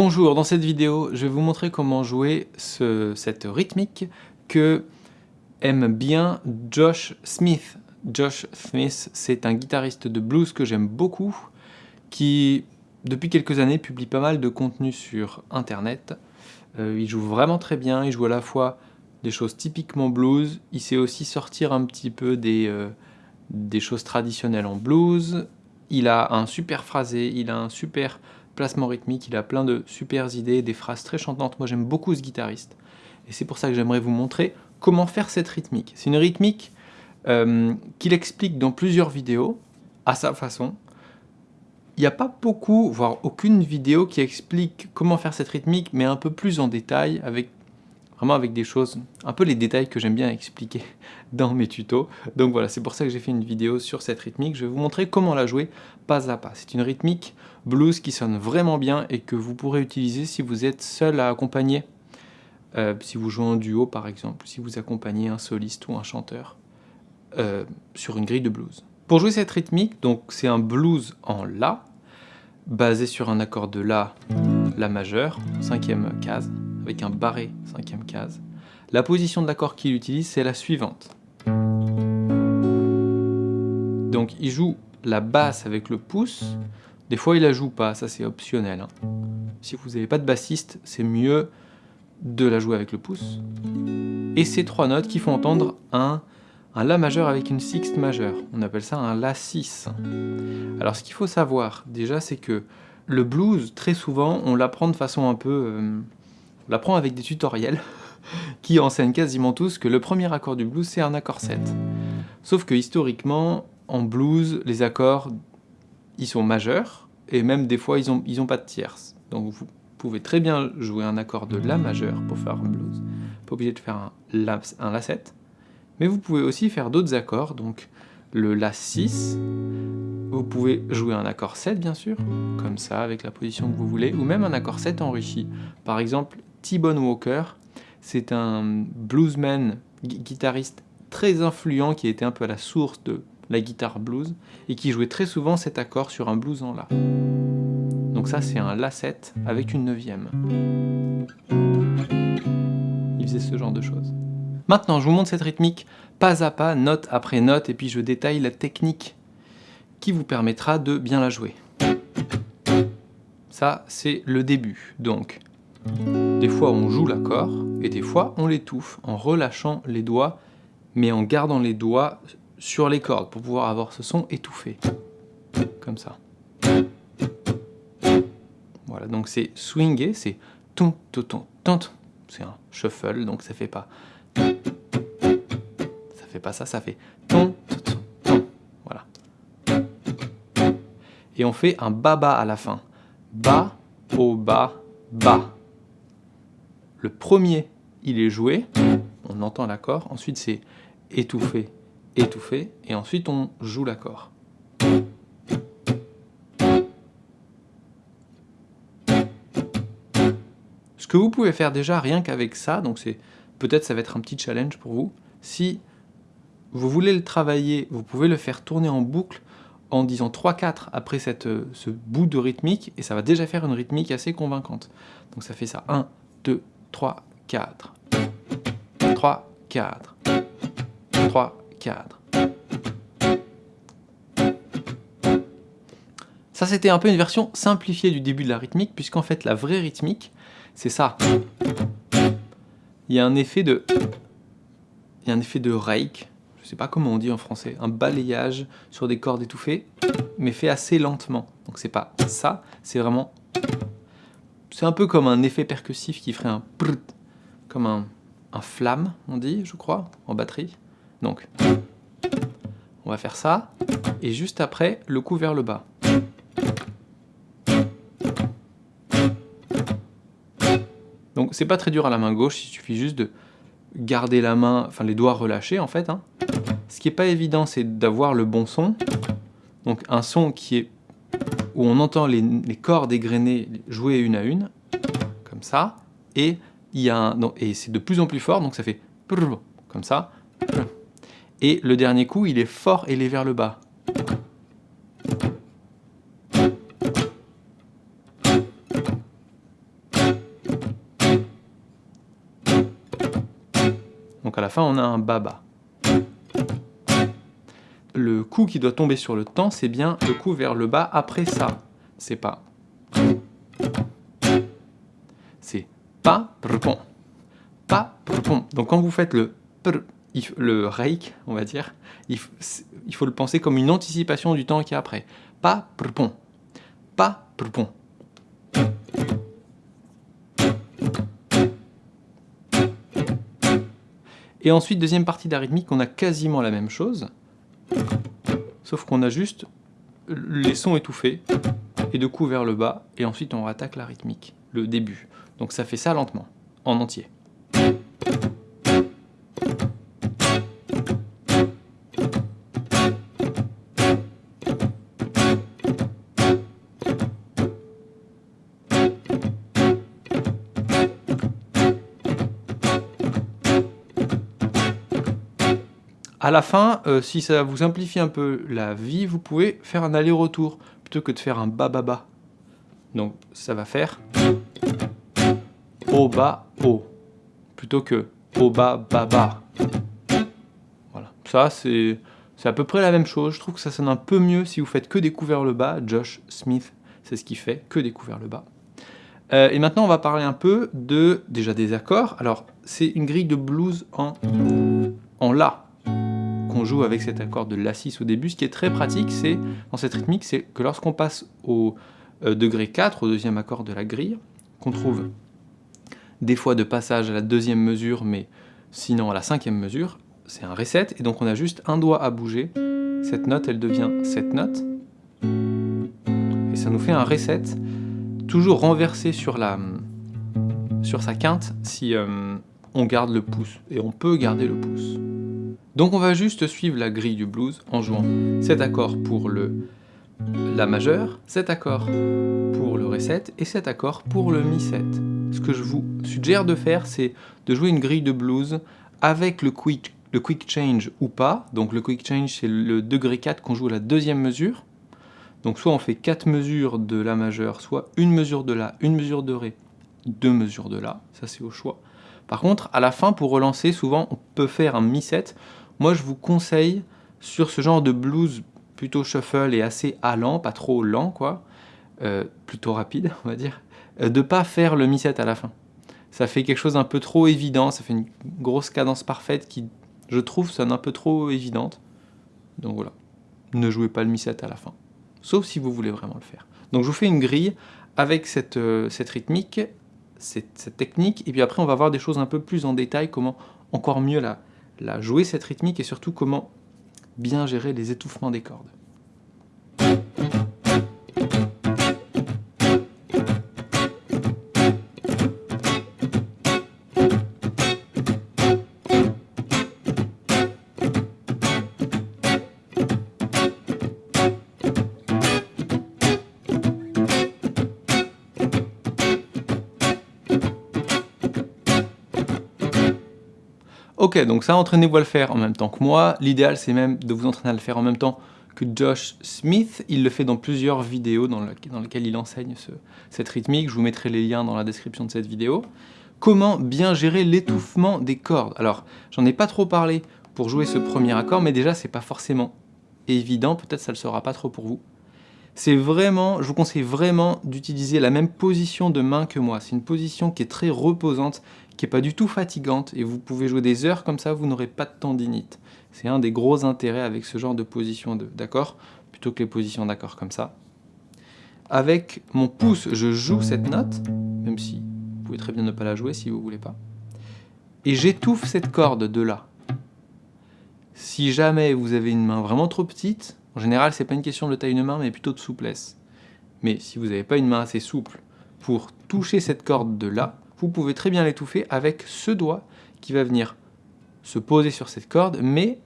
Bonjour, dans cette vidéo, je vais vous montrer comment jouer ce, cette rythmique que aime bien Josh Smith. Josh Smith, c'est un guitariste de blues que j'aime beaucoup, qui depuis quelques années publie pas mal de contenu sur internet. Euh, il joue vraiment très bien, il joue à la fois des choses typiquement blues, il sait aussi sortir un petit peu des, euh, des choses traditionnelles en blues, il a un super phrasé, il a un super placement rythmique, il a plein de super idées, des phrases très chantantes. Moi j'aime beaucoup ce guitariste. Et c'est pour ça que j'aimerais vous montrer comment faire cette rythmique. C'est une rythmique euh, qu'il explique dans plusieurs vidéos, à sa façon. Il n'y a pas beaucoup, voire aucune vidéo qui explique comment faire cette rythmique, mais un peu plus en détail, avec vraiment avec des choses, un peu les détails que j'aime bien expliquer dans mes tutos. Donc voilà, c'est pour ça que j'ai fait une vidéo sur cette rythmique. Je vais vous montrer comment la jouer pas à pas. C'est une rythmique blues qui sonne vraiment bien et que vous pourrez utiliser si vous êtes seul à accompagner. Euh, si vous jouez en duo par exemple, si vous accompagnez un soliste ou un chanteur euh, sur une grille de blues. Pour jouer cette rythmique, donc c'est un blues en La, basé sur un accord de La, La majeur, cinquième case, avec un barré, cinquième case. La position de l'accord qu'il utilise, c'est la suivante. Donc il joue la basse avec le pouce. Des fois il la joue pas, ça c'est optionnel. Hein. Si vous n'avez pas de bassiste, c'est mieux de la jouer avec le pouce. Et ces trois notes qui font entendre un, un La majeur avec une sixte majeure. On appelle ça un La 6. Alors ce qu'il faut savoir déjà c'est que le blues, très souvent, on l'apprend de façon un peu... Euh, on l'apprend avec des tutoriels qui enseignent quasiment tous que le premier accord du blues c'est un accord 7. Sauf que historiquement, en blues, les accords, ils sont majeurs, et même des fois, ils n'ont ils pas de tierce. Donc vous pouvez très bien jouer un accord de La majeur pour faire un blues. Pas obligé de faire un la 7. Mais vous pouvez aussi faire d'autres accords, donc le La 6, vous pouvez jouer un accord 7 bien sûr, comme ça, avec la position que vous voulez, ou même un accord 7 enrichi. Par exemple, T-Bone Walker, c'est un bluesman, guitariste très influent qui était un peu à la source de la guitare blues et qui jouait très souvent cet accord sur un blues en La. Donc ça c'est un La7 avec une neuvième. Il faisait ce genre de choses. Maintenant je vous montre cette rythmique pas à pas, note après note, et puis je détaille la technique qui vous permettra de bien la jouer. Ça c'est le début, donc des fois on joue l'accord, et des fois on l'étouffe en relâchant les doigts, mais en gardant les doigts sur les cordes pour pouvoir avoir ce son étouffé. Comme ça. Voilà, donc c'est swingué, c'est ton, ton, ton, ton. C'est un shuffle, donc ça fait pas. Ça fait pas ça, ça fait ton, ton, ton. Voilà. Et on fait un baba à la fin. Ba, au, ba, ba. Le premier, il est joué, on entend l'accord. Ensuite, c'est étouffé, étouffé, et ensuite on joue l'accord. Ce que vous pouvez faire déjà rien qu'avec ça, donc c'est peut-être ça va être un petit challenge pour vous, si vous voulez le travailler, vous pouvez le faire tourner en boucle en disant 3-4 après ce bout de rythmique, et ça va déjà faire une rythmique assez convaincante. Donc ça fait ça, 1, 2, 3, 4, 3, 4, 3, 4. Ça, c'était un peu une version simplifiée du début de la rythmique, puisqu'en fait, la vraie rythmique, c'est ça. Il y a un effet de... Il y a un effet de rake, je sais pas comment on dit en français, un balayage sur des cordes étouffées, mais fait assez lentement. Donc c'est pas ça, c'est vraiment... C'est un peu comme un effet percussif qui ferait un... Comme un, flamme, on dit, je crois, en batterie. Donc, on va faire ça, et juste après, le coup vers le bas. Donc c'est pas très dur à la main gauche, il suffit juste de garder la main, enfin les doigts relâchés en fait. Hein. Ce qui est pas évident, c'est d'avoir le bon son. Donc un son qui est où on entend les, cordes égrenées jouer une à une, comme ça, et, et c'est de plus en plus fort, donc ça fait comme ça. Et le dernier coup, il est fort et il est vers le bas. Donc à la fin, on a un baba. Le coup qui doit tomber sur le temps, c'est bien le coup vers le bas après ça. C'est pas... C'est pas. Pas. Donc quand vous faites le le reik, on va dire, il, faut le penser comme une anticipation du temps qui est après. Pas. Pas. Et ensuite, deuxième partie d'arythmique, on a quasiment la même chose, sauf qu'on a juste les sons étouffés, et de coup vers le bas, et ensuite on rattaque la rythmique, le début. Donc ça fait ça lentement, en entier. À la fin, euh, si ça vous simplifie un peu la vie, vous pouvez faire un aller-retour plutôt que de faire un ba-ba-ba. Donc ça va faire o ba o plutôt que o ba ba ba. Voilà, ça c'est à peu près la même chose. Je trouve que ça sonne un peu mieux si vous faites que vers le bas. Josh Smith, c'est ce qu'il fait, que vers le bas. Euh, et maintenant, on va parler un peu de déjà des accords. Alors, c'est une grille de blues en, en La joue avec cet accord de La6 au début. Ce qui est très pratique, c'est dans cette rythmique, c'est que lorsqu'on passe au euh, degré 4, au deuxième accord de la grille, qu'on trouve des fois de passage à la deuxième mesure, mais sinon à la cinquième mesure, c'est un reset, et donc on a juste un doigt à bouger. Cette note, elle devient cette note, et ça nous fait un reset, toujours renversé sur, la, sur sa quinte si euh, on garde le pouce, et on peut garder le pouce. Donc on va juste suivre la grille du blues en jouant cet accord pour le La majeur, cet accord pour le Ré 7 et cet accord pour le Mi 7. Ce que je vous suggère de faire, c'est de jouer une grille de blues avec le quick, change ou pas. Donc le quick change, c'est le degré 4 qu'on joue à la deuxième mesure. Donc soit on fait 4 mesures de La majeur, soit une mesure de La, une mesure de Ré, deux mesures de La, ça c'est au choix. Par contre, à la fin, pour relancer, souvent on peut faire un Mi 7 moi, je vous conseille, sur ce genre de blues plutôt shuffle et assez allant, pas trop lent, quoi, euh, plutôt rapide, on va dire, euh, de pas faire le mi-7 à la fin. Ça fait quelque chose un peu trop évident, ça fait une grosse cadence parfaite qui, je trouve, sonne un peu trop évidente. Donc voilà, ne jouez pas le mi-7 à la fin, sauf si vous voulez vraiment le faire. Donc je vous fais une grille avec cette, euh, cette rythmique, cette, cette, technique, et puis après on va voir des choses un peu plus en détail, comment encore mieux la, la jouer cette rythmique et surtout comment bien gérer les étouffements des cordes. Ok, donc ça, entraînez-vous à le faire en même temps que moi. L'idéal, c'est même de vous entraîner à le faire en même temps que Josh Smith. Il le fait dans plusieurs vidéos dans, lesquelles il enseigne cette rythmique. Je vous mettrai les liens dans la description de cette vidéo. Comment bien gérer l'étouffement des cordes? Alors, j'en ai pas trop parlé pour jouer ce premier accord, mais déjà, c'est pas forcément évident. Peut-être ça le sera pas trop pour vous. C'est vraiment, je vous conseille vraiment d'utiliser la même position de main que moi. C'est une position qui est très reposante, qui n'est pas du tout fatigante, et vous pouvez jouer des heures comme ça, vous n'aurez pas de tendinite. C'est un des gros intérêts avec ce genre de position d'accord, plutôt que les positions d'accord comme ça. Avec mon pouce, je joue cette note, même si vous pouvez très bien ne pas la jouer si vous voulez pas. Et j'étouffe cette corde de là. Si jamais vous avez une main vraiment trop petite, en général, c'est pas une question de taille de main, mais plutôt de souplesse. Mais si vous n'avez pas une main assez souple pour toucher cette corde de là, vous pouvez très bien l'étouffer avec ce doigt qui va venir se poser sur cette corde, mais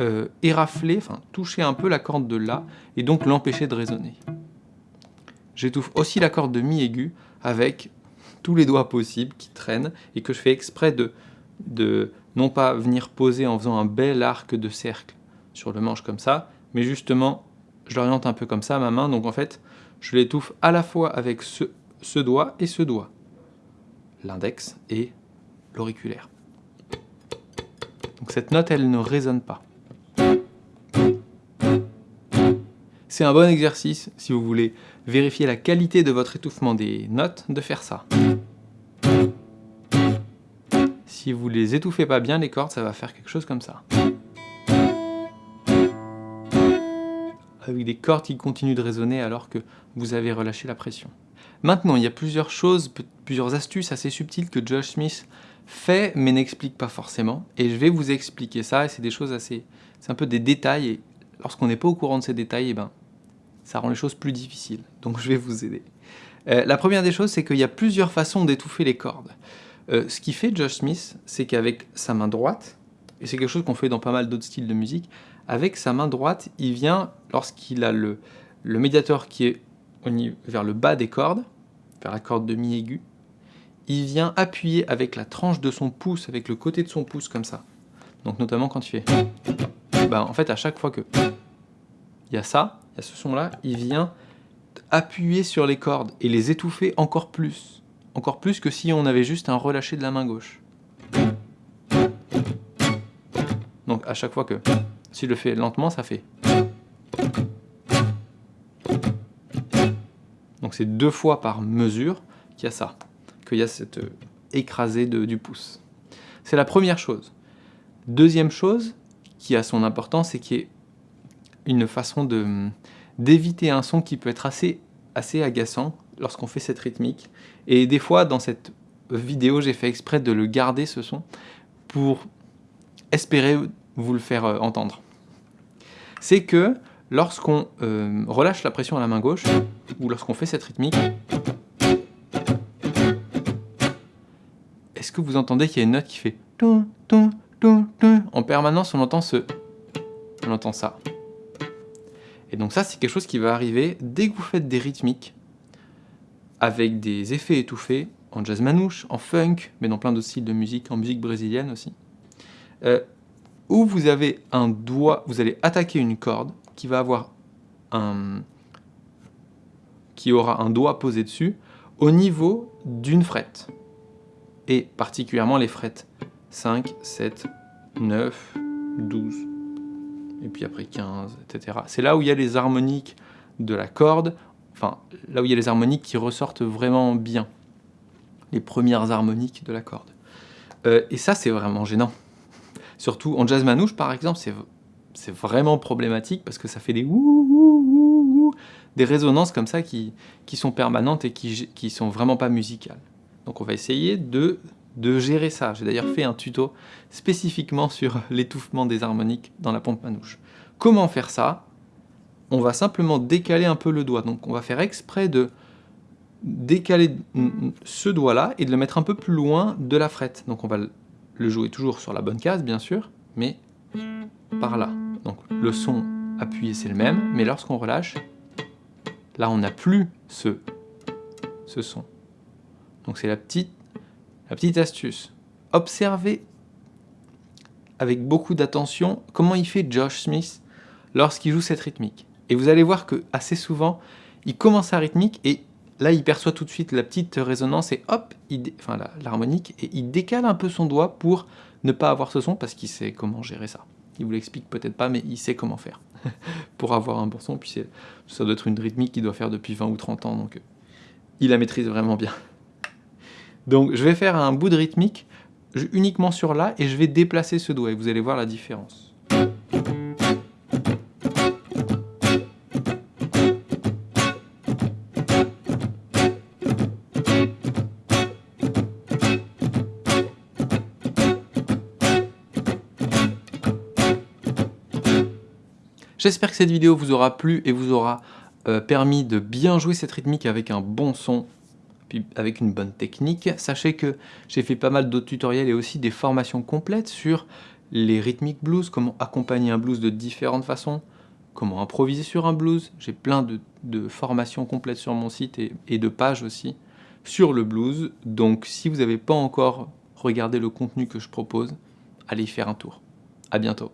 euh, érafler, enfin toucher un peu la corde de là, et donc l'empêcher de résonner. J'étouffe aussi la corde de mi aigu avec tous les doigts possibles qui traînent, et que je fais exprès de, de non pas venir poser en faisant un bel arc de cercle, sur le manche comme ça, mais justement, je l'oriente un peu comme ça, ma main, donc en fait, je l'étouffe à la fois avec ce doigt et ce doigt, l'index et l'auriculaire. Donc cette note, elle ne résonne pas. C'est un bon exercice, si vous voulez vérifier la qualité de votre étouffement des notes, de faire ça. Si vous les étouffez pas bien, les cordes, ça va faire quelque chose comme ça. Avec des cordes qui continuent de résonner alors que vous avez relâché la pression. Maintenant, il y a plusieurs choses, plusieurs astuces assez subtiles que Josh Smith fait mais n'explique pas forcément. Et je vais vous expliquer ça, et c'est des choses assez... C'est un peu des détails, et lorsqu'on n'est pas au courant de ces détails, eh ben, ça rend les choses plus difficiles. Donc je vais vous aider. Euh, la première des choses, c'est qu'il y a plusieurs façons d'étouffer les cordes. Euh, ce qui fait Josh Smith, c'est qu'avec sa main droite, et c'est quelque chose qu'on fait dans pas mal d'autres styles de musique, avec sa main droite, il vient, lorsqu'il a le, le médiateur qui est vers le bas des cordes, vers la corde de mi aigu, il vient appuyer avec la tranche de son pouce, avec le côté de son pouce comme ça. Donc notamment quand il fait... Bah, en fait, à chaque fois que il y a ça, il y a ce son-là, il vient appuyer sur les cordes et les étouffer encore plus. Encore plus que si on avait juste un relâché de la main gauche. Donc à chaque fois que... S'il le fait lentement, ça fait... Donc c'est deux fois par mesure qu'il y a ça, qu'il y a cette euh, écrasée du pouce. C'est la première chose. Deuxième chose qui a son importance, c'est qu'il y ait une façon d'éviter un son qui peut être assez, assez agaçant lorsqu'on fait cette rythmique. Et des fois, dans cette vidéo, j'ai fait exprès de le garder, ce son, pour espérer vous le faire euh, entendre. C'est que lorsqu'on euh, relâche la pression à la main gauche, ou lorsqu'on fait cette rythmique, est-ce que vous entendez qu'il y a une note qui fait en permanence, on entend ce... On entend ça. Et donc ça, c'est quelque chose qui va arriver dès que vous faites des rythmiques avec des effets étouffés en jazz manouche, en funk, mais dans plein d'autres styles de musique, en musique brésilienne aussi, euh, où vous avez un doigt, vous allez attaquer une corde qui va avoir un, qui aura un doigt posé dessus au niveau d'une frette, et particulièrement les frettes 5, 7, 9, 12, et puis après 15, etc. C'est là où il y a les harmoniques de la corde, enfin là où il y a les harmoniques qui ressortent vraiment bien, les premières harmoniques de la corde. Euh, et ça c'est vraiment gênant. Surtout en jazz manouche par exemple, c'est vraiment problématique parce que ça fait des ouh, des résonances comme ça qui, qui sont permanentes et qui, qui sont vraiment pas musicales. Donc on va essayer de de gérer ça. J'ai d'ailleurs fait un tuto spécifiquement sur l'étouffement des harmoniques dans la pompe manouche. Comment faire ça? On va simplement décaler un peu le doigt. Donc on va faire exprès de décaler ce doigt-là et de le mettre un peu plus loin de la frette. Donc on va le jouer toujours sur la bonne case, bien sûr, mais par là. Donc le son appuyé, c'est le même, mais lorsqu'on relâche, là on n'a plus ce, son. Donc c'est la petite la petite astuce, observez avec beaucoup d'attention comment il fait Josh Smith lorsqu'il joue cette rythmique. Et vous allez voir que assez souvent, il commence sa rythmique et là il perçoit tout de suite la petite résonance et hop, enfin l'harmonique, et il décale un peu son doigt pour ne pas avoir ce son parce qu'il sait comment gérer ça. Il vous l'explique peut-être pas, mais il sait comment faire pour avoir un bon son. Puis ça doit être une rythmique qu'il doit faire depuis 20 ou 30 ans, donc euh, il la maîtrise vraiment bien. Donc je vais faire un bout de rythmique uniquement sur là et je vais déplacer ce doigt et vous allez voir la différence. J'espère que cette vidéo vous aura plu et vous aura euh, permis de bien jouer cette rythmique avec un bon son avec une bonne technique. Sachez que j'ai fait pas mal d'autres tutoriels et aussi des formations complètes sur les rythmiques blues, comment accompagner un blues de différentes façons, comment improviser sur un blues. J'ai plein de, formations complètes sur mon site et, et de pages aussi sur le blues. Donc si vous n'avez pas encore regardé le contenu que je propose, allez y faire un tour. À bientôt.